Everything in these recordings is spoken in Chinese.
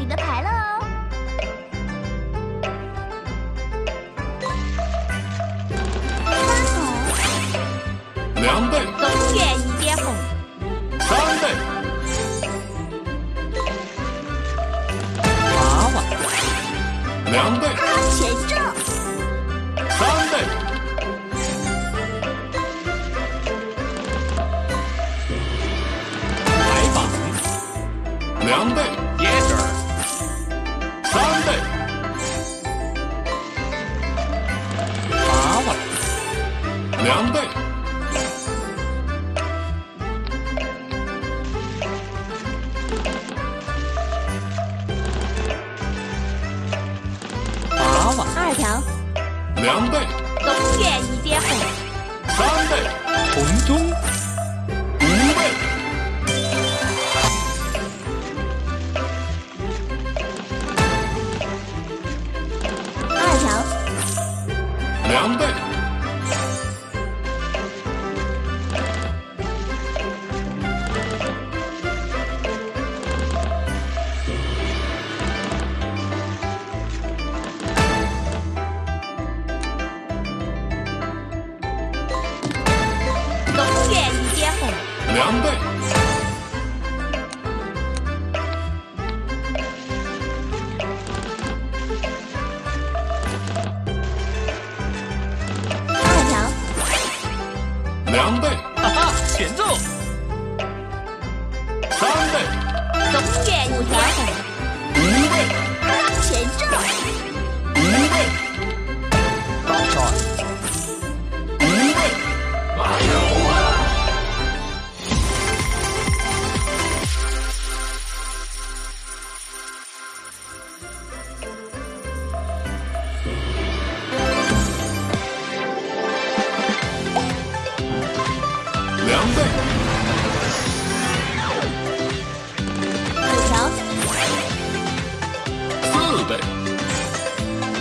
你的牌了哦，两倍，东一点红，三倍，八万，两倍，三倍，两倍。两倍。条粉，前兆。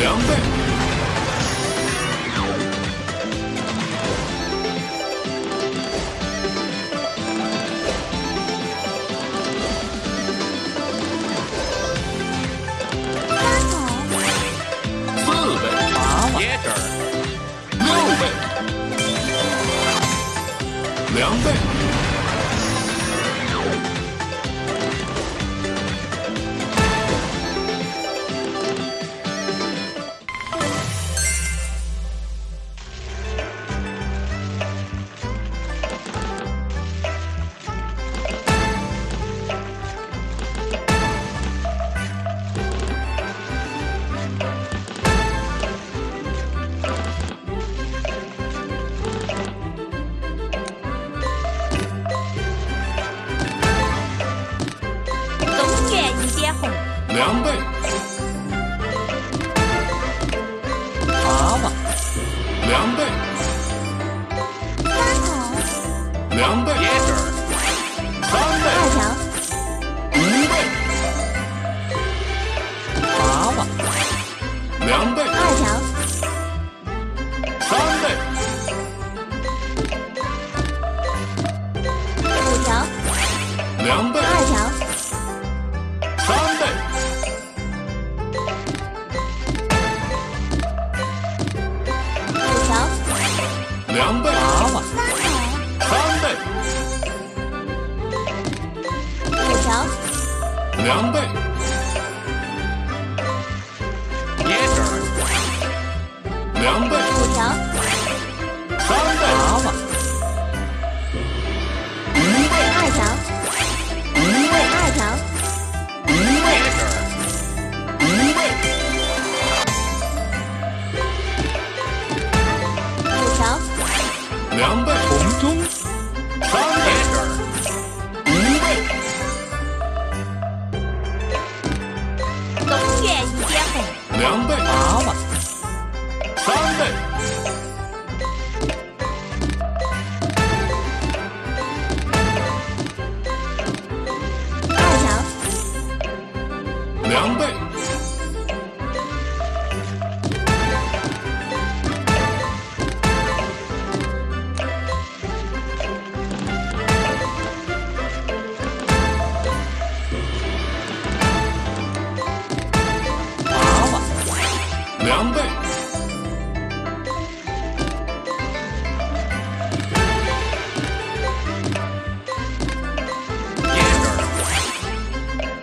两倍。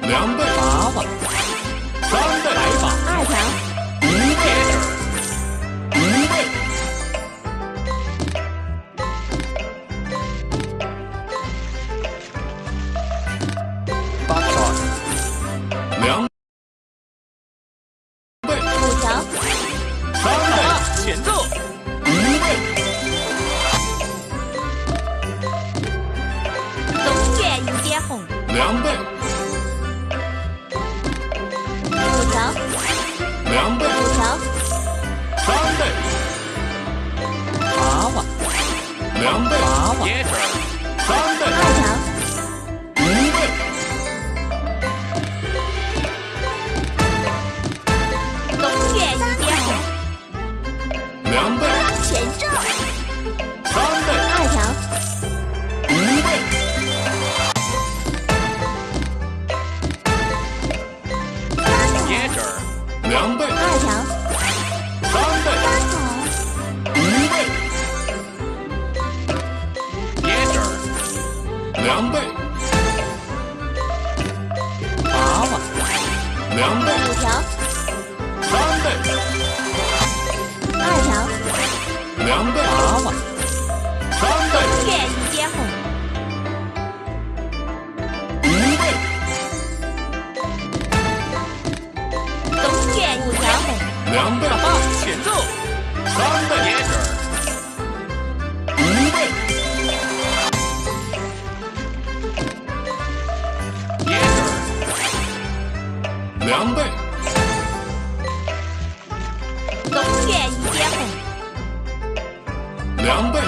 凉拌。娃娃。王八两倍。娃娃，两倍。五条，三倍。二条，两倍。娃娃，三倍。越你越哄。五倍。东越五条，两倍。凉倍永远一点红。凉拌。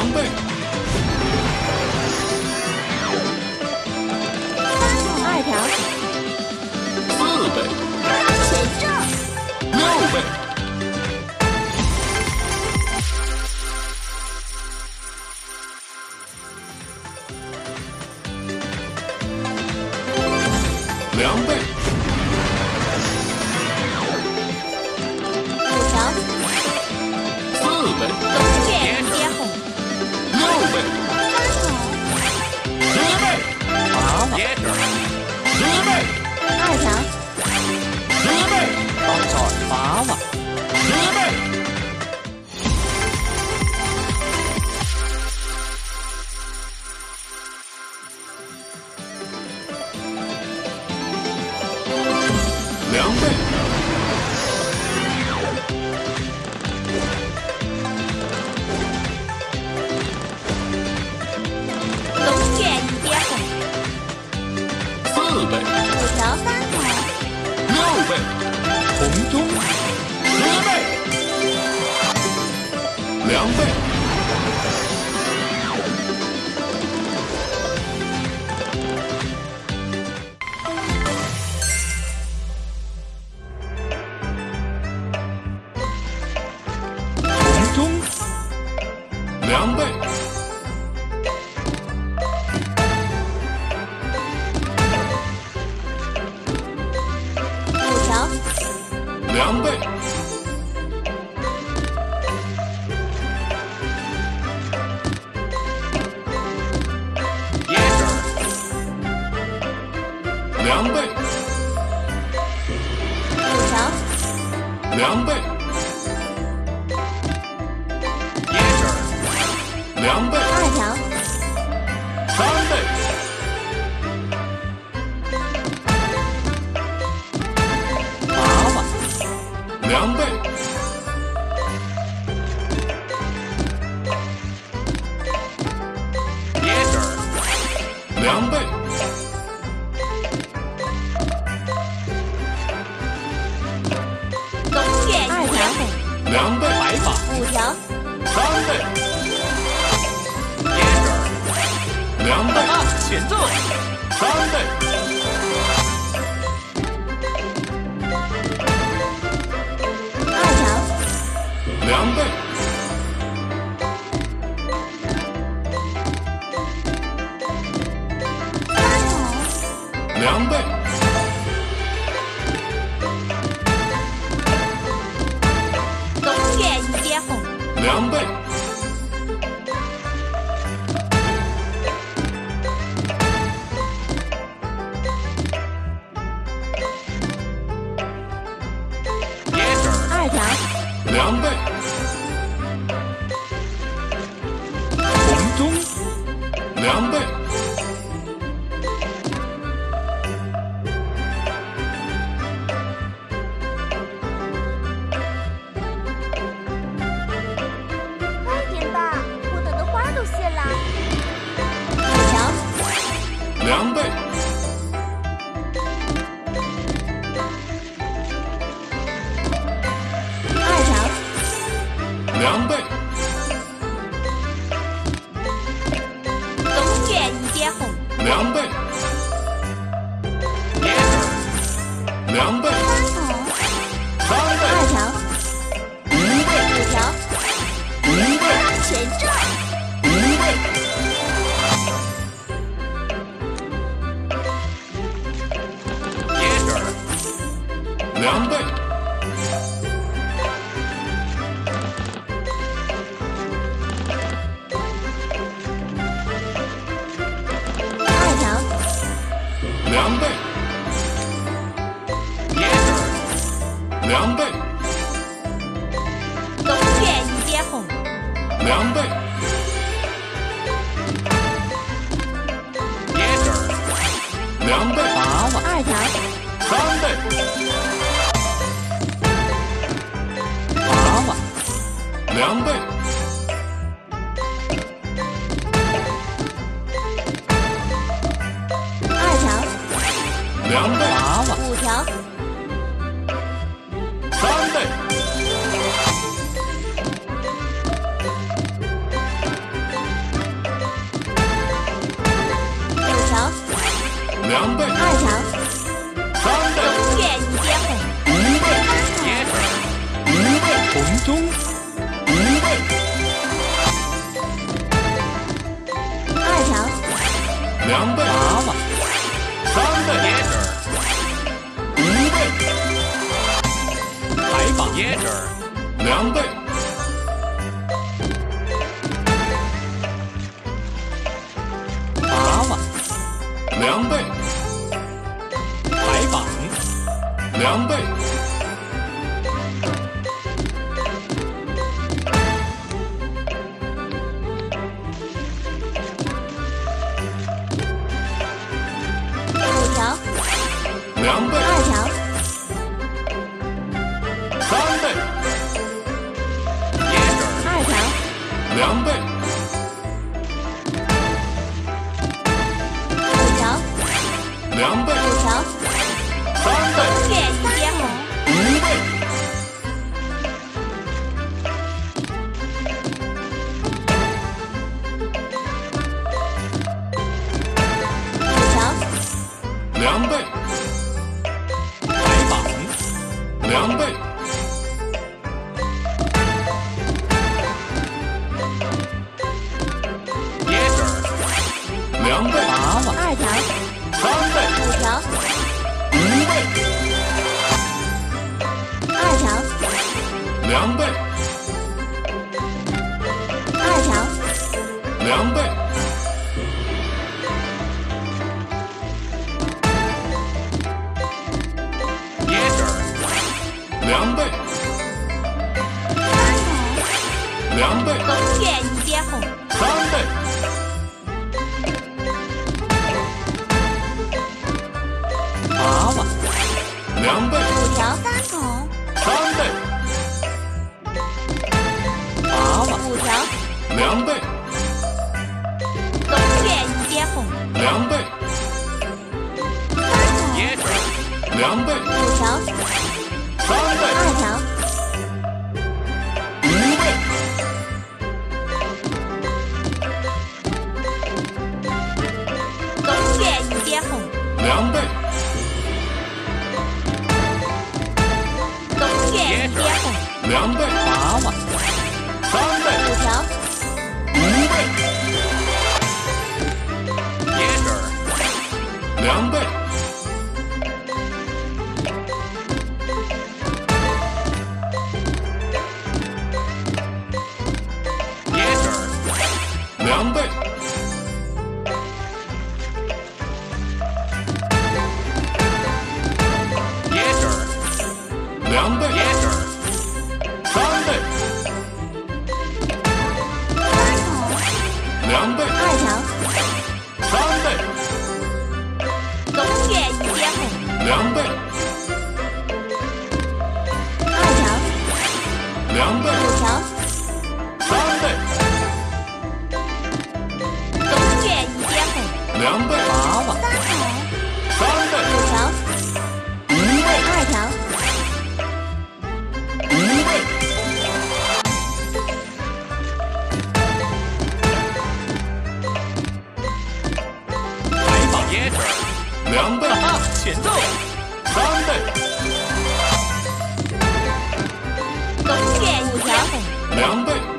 Harambe. 八万十倍凉拌龙卷一点四倍五条三六倍红中十倍。两倍。凉被凉被条凉被两倍，东园一点红，两倍。狼狈一条三倍。娃娃两倍。二条。两倍。五条。三倍。红中，无备，二条，两倍，娃娃，三倍椰子，无备，还放椰子，两倍。caramba! 两倍，一，三倍。娃娃，两倍，五条三筒，三倍。娃娃，五条，两倍，东雪一接红，两倍。两倍，五条，三倍，二条。两倍。Gamba. 点赞三倍攻略五条两倍。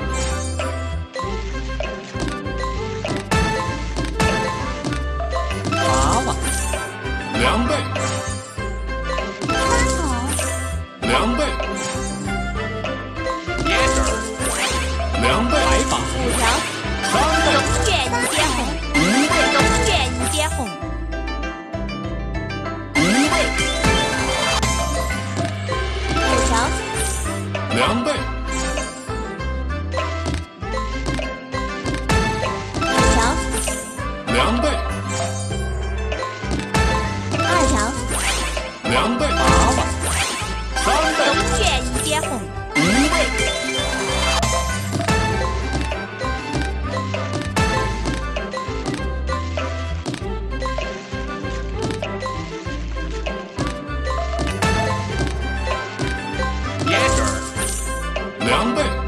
两倍